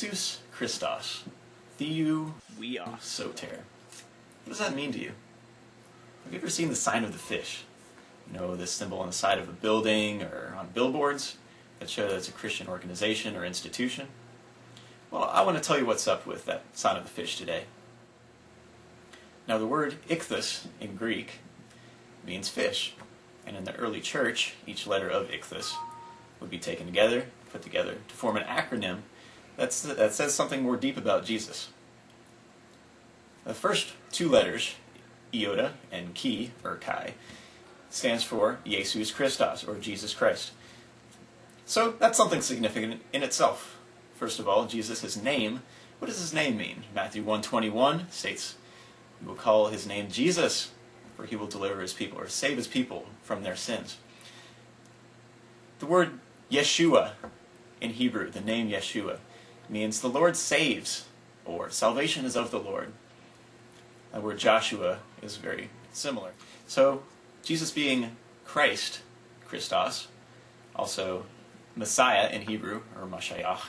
Jesus Christos. Theou Huios. Soter. What does that mean to you? Have you ever seen the sign of the fish? You know, this symbol on the side of a building or on billboards that show that it's a Christian organization or institution? Well, I want to tell you what's up with that sign of the fish today. Now, the word ichthus in Greek means fish. And in the early church, each letter of ichthus would be taken together, put together, to form an acronym that's, that says something more deep about Jesus. The first two letters, iota and chi, or chi, stands for Jesus Christos, or Jesus Christ. So that's something significant in itself. First of all, Jesus' name. What does his name mean? Matthew 121 states, "We will call his name Jesus, for he will deliver his people, or save his people from their sins." The word Yeshua in Hebrew, the name Yeshua, means the Lord saves, or salvation is of the Lord. The word Joshua is very similar. So, Jesus being Christ, Christos, also Messiah in Hebrew, or Mashiach,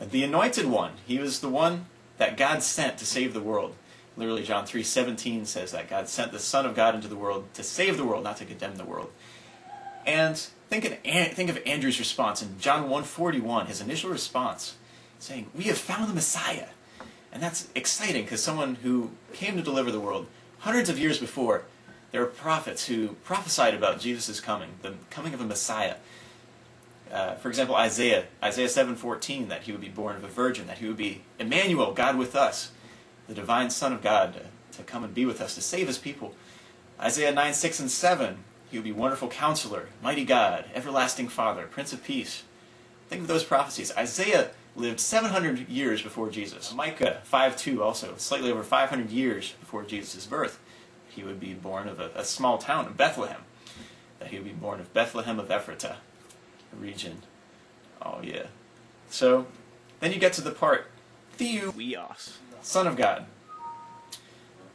the anointed one. He was the one that God sent to save the world. Literally, John 3.17 says that God sent the Son of God into the world to save the world, not to condemn the world. And think of, think of Andrew's response in John 1.41, his initial response, saying, We have found the Messiah. And that's exciting because someone who came to deliver the world hundreds of years before, there were prophets who prophesied about Jesus' coming, the coming of a Messiah. Uh, for example, Isaiah, Isaiah 7:14, that he would be born of a virgin, that he would be Emmanuel, God with us, the divine Son of God, to, to come and be with us, to save his people. Isaiah 9, 6, and 7, he would be wonderful counselor, mighty God, everlasting Father, Prince of Peace. Think of those prophecies. Isaiah lived 700 years before Jesus. Micah 5.2 also, slightly over 500 years before Jesus' birth. He would be born of a, a small town of Bethlehem. That he would be born of Bethlehem of Ephratah a region. Oh yeah. So then you get to the part Theou, Huios. Son of God.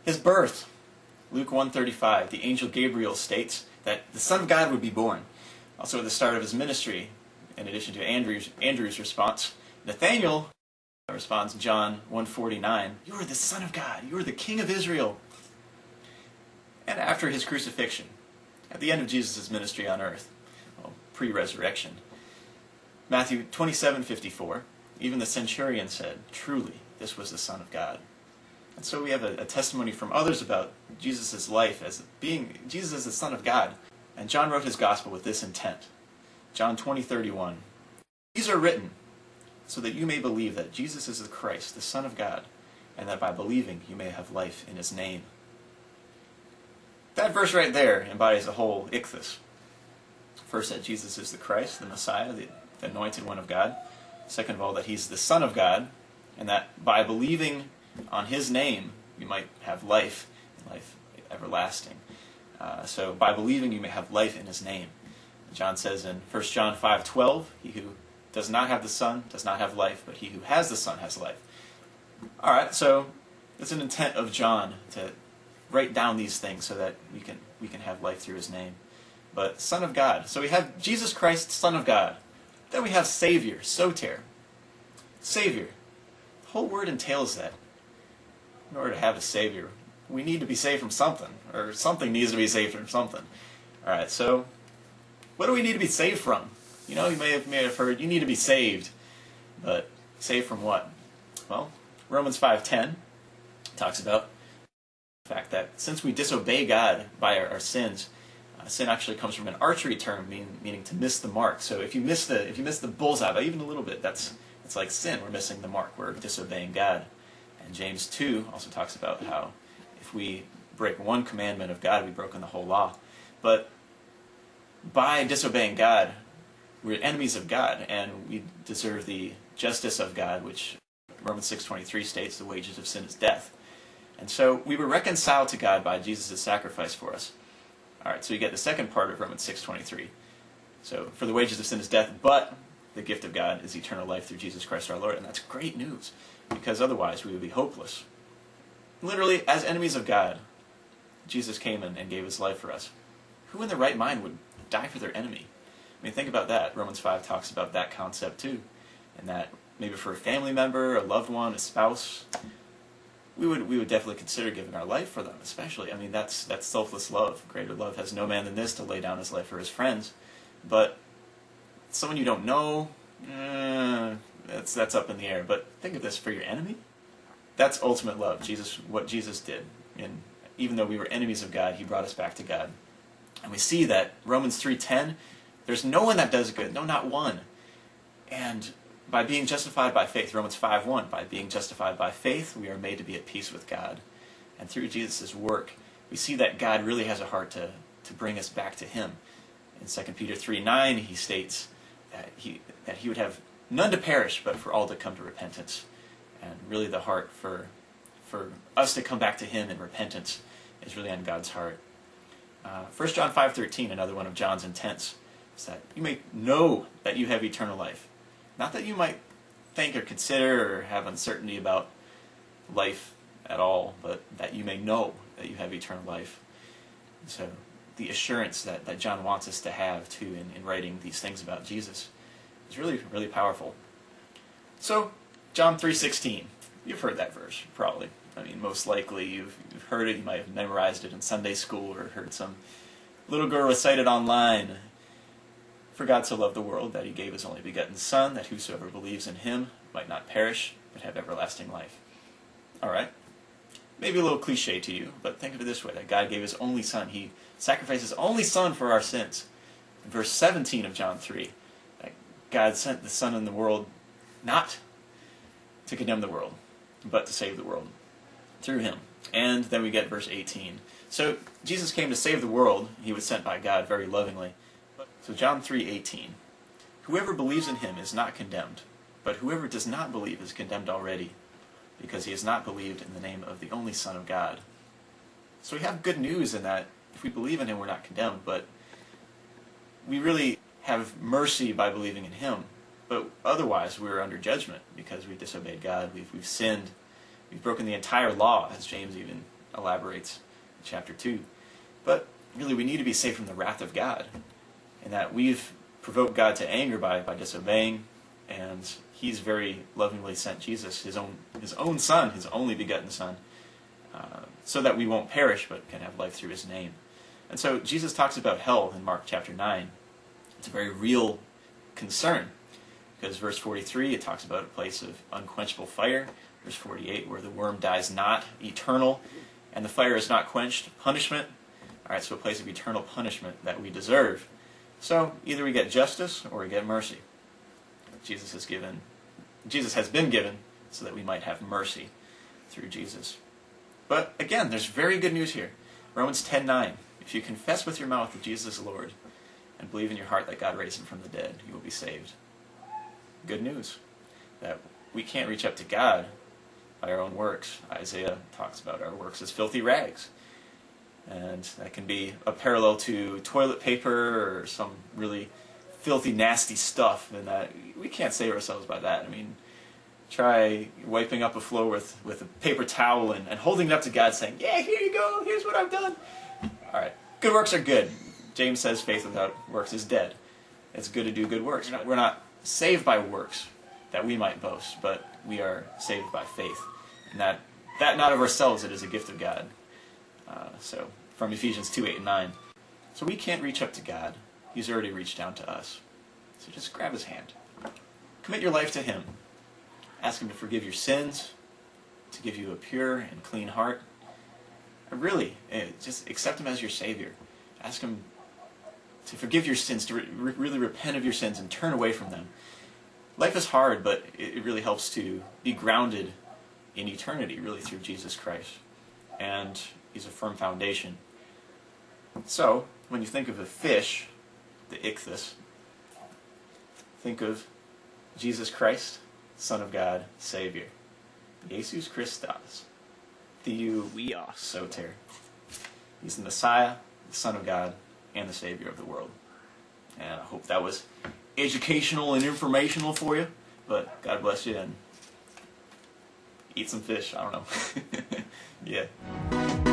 His birth. Luke 1.35, the angel Gabriel states that the Son of God would be born. Also at the start of his ministry, in addition to Andrew's, Andrew's response, Nathaniel responds John 149, You are the Son of God, you are the King of Israel. And after his crucifixion, at the end of Jesus' ministry on earth, well, pre-resurrection, Matthew 27:54, even the centurion said, "Truly, this was the Son of God." And so we have a, a testimony from others about Jesus' life as being Jesus as the Son of God. And John wrote his gospel with this intent. John 20:31. These are written so that you may believe that Jesus is the Christ, the Son of God, and that by believing you may have life in his name. That verse right there embodies the whole ichthus. First, that Jesus is the Christ, the Messiah, the, the anointed one of God. Second of all, that he's the Son of God, and that by believing on his name, you might have life, life everlasting. Uh, so by believing, you may have life in his name. John says in 1 John 5:12, he who does not have the Son does not have life, but he who has the Son has life. All right, so it's an intent of John to write down these things so that we can we can have life through his name. But Son of God. So we have Jesus Christ, Son of God. Then we have Savior, Soter. Savior. The whole word entails that. In order to have a Savior, we need to be saved from something, or something needs to be saved from something. All right, so what do we need to be saved from? You know, you may have, may have heard, you need to be saved. But saved from what? Well, Romans 5.10 talks about the fact that since we disobey God by our, our sins, uh, sin actually comes from an archery term, mean, meaning to miss the mark. So if you miss the if you miss the bullseye by even a little bit, that's it's like sin. We're missing the mark. We're disobeying God. And James 2 also talks about how if we break one commandment of God, we've broken the whole law. But by disobeying God, we're enemies of God, and we deserve the justice of God, which Romans 6.23 states the wages of sin is death. And so we were reconciled to God by Jesus' sacrifice for us. All right, so you get the second part of Romans 6.23. So, for the wages of sin is death, but the gift of God is eternal life through Jesus Christ our Lord. And that's great news, because otherwise we would be hopeless. Literally, as enemies of God, Jesus came in and gave his life for us. Who in their right mind would die for their enemy? I mean, think about that. Romans 5 talks about that concept too, and that maybe for a family member, a loved one, a spouse, we would we would definitely consider giving our life for them, especially. I mean, that's that's selfless love. Greater love has no man than this to lay down his life for his friends. But someone you don't know, eh, that's that's up in the air. But think of this: for your enemy, that's ultimate love. Jesus, what Jesus did, and even though we were enemies of God, He brought us back to God. And we see that Romans three ten, there's no one that does good, no, not one. And by being justified by faith, Romans 5 1, by being justified by faith, we are made to be at peace with God. And through Jesus' work, we see that God really has a heart to, to bring us back to Him. In 2 Peter 3 9, he states that he, that he would have none to perish, but for all to come to repentance. And really, the heart for, for us to come back to Him in repentance is really on God's heart. Uh, 1 John 5.13, another one of John's intents, is that you may know that you have eternal life not that you might think or consider or have uncertainty about life at all, but that you may know that you have eternal life. So the assurance that, that John wants us to have too in, in writing these things about Jesus is really, really powerful. So, John 3.16. You've heard that verse, probably. I mean, most likely you've, you've heard it. You might have memorized it in Sunday school or heard some little girl recite it online for God so loved the world that he gave his only begotten Son, that whosoever believes in him might not perish, but have everlasting life. Alright? Maybe a little cliche to you, but think of it this way that God gave his only Son. He sacrificed his only Son for our sins. In verse 17 of John 3, that God sent the Son in the world not to condemn the world, but to save the world through him. And then we get verse 18. So Jesus came to save the world. He was sent by God very lovingly. So John 3:18. Whoever believes in him is not condemned, but whoever does not believe is condemned already, because he has not believed in the name of the only Son of God. So we have good news in that if we believe in him, we're not condemned, but we really have mercy by believing in him. But otherwise, we're under judgment because we've disobeyed God. We've, we've sinned. We've broken the entire law, as James even elaborates in chapter 2. But really, we need to be saved from the wrath of God and that we've provoked God to anger by, by disobeying, and He's very lovingly sent Jesus, His own, His own Son, His only begotten Son, uh, so that we won't perish but can have life through His name. And so Jesus talks about hell in Mark chapter 9. It's a very real concern, because verse 43, it talks about a place of unquenchable fire. Verse 48, where the worm dies not, eternal, and the fire is not quenched, punishment. All right, so a place of eternal punishment that we deserve. So either we get justice or we get mercy. Jesus has given, Jesus has been given so that we might have mercy through Jesus. But again, there's very good news here. Romans 10:9. If you confess with your mouth that Jesus is Lord and believe in your heart that God raised him from the dead, you will be saved. Good news. That we can't reach up to God by our own works. Isaiah talks about our works as filthy rags. And that can be a parallel to toilet paper or some really filthy, nasty stuff. And that we can't save ourselves by that. I mean, try wiping up a floor with, with a paper towel and, and holding it up to God saying, Yeah, here you go, here's what I've done. All right, good works are good. James says faith without works is dead. It's good to do good works. We're not saved by works that we might boast, but we are saved by faith. And that, that not of ourselves, it is a gift of God. Uh, so from Ephesians 2 8 and 9. So we can't reach up to God. He's already reached down to us. So just grab his hand. Commit your life to him. Ask him to forgive your sins, to give you a pure and clean heart. really, eh, just accept him as your Savior. Ask him to forgive your sins, to re really repent of your sins and turn away from them. Life is hard, but it really helps to be grounded in eternity, really, through Jesus Christ. And he's a firm foundation. So, when you think of a fish, the ichthys, think of Jesus Christ, Son of God, Savior. Jesus Christos, Theou Soter. He's the Messiah, the Son of God, and the Savior of the world. And I hope that was educational and informational for you. But God bless you and eat some fish. I don't know. yeah.